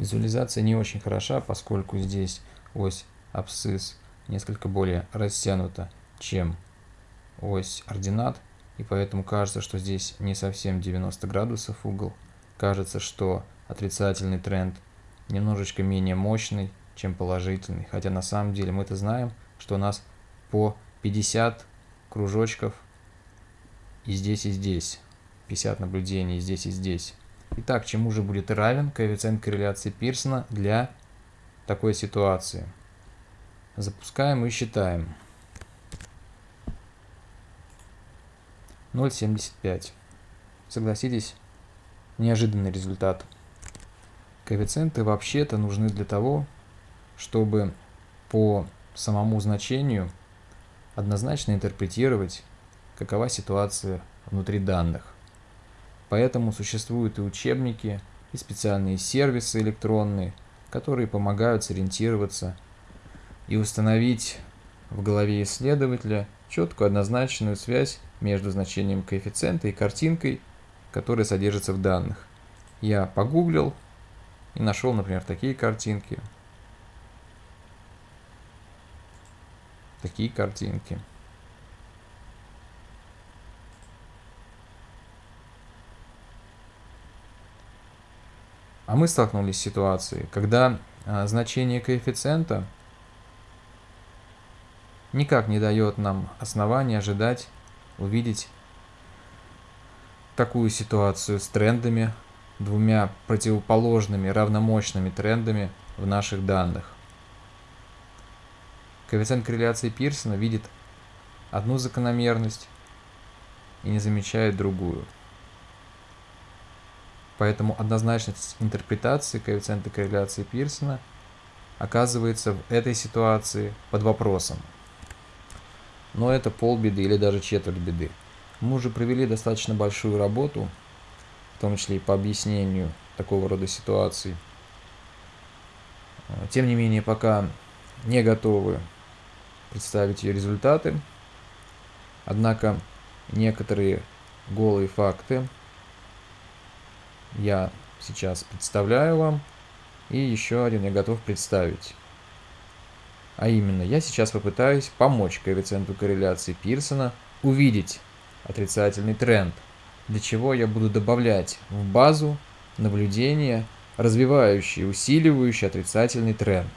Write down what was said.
Визуализация не очень хороша, поскольку здесь ось абсцисс несколько более растянута, чем ось ординат, и поэтому кажется, что здесь не совсем 90 градусов угол. Кажется, что отрицательный тренд немножечко менее мощный, чем положительный, хотя на самом деле мы это знаем, что у нас по 50 кружочков и здесь, и здесь, 50 наблюдений здесь, и здесь. Итак, чему же будет равен коэффициент корреляции Пирсона для такой ситуации? Запускаем и считаем. 0,75. Согласитесь, неожиданный результат. Коэффициенты вообще-то нужны для того, чтобы по самому значению однозначно интерпретировать, какова ситуация внутри данных. Поэтому существуют и учебники, и специальные сервисы электронные, которые помогают сориентироваться и установить в голове исследователя четкую однозначную связь между значением коэффициента и картинкой, которая содержится в данных. Я погуглил и нашел, например, такие картинки. Такие картинки. А мы столкнулись с ситуацией, когда а, значение коэффициента никак не дает нам основания ожидать увидеть такую ситуацию с трендами, двумя противоположными равномощными трендами в наших данных. Коэффициент корреляции Пирсона видит одну закономерность и не замечает другую. Поэтому однозначность интерпретации коэффициента корреляции Пирсона оказывается в этой ситуации под вопросом. Но это полбеды или даже четверть беды. Мы уже провели достаточно большую работу, в том числе и по объяснению такого рода ситуаций. Тем не менее, пока не готовы представить ее результаты. Однако некоторые голые факты я сейчас представляю вам, и еще один я готов представить. А именно, я сейчас попытаюсь помочь коэффициенту корреляции Пирсона увидеть отрицательный тренд, для чего я буду добавлять в базу наблюдения, развивающие, усиливающие отрицательный тренд.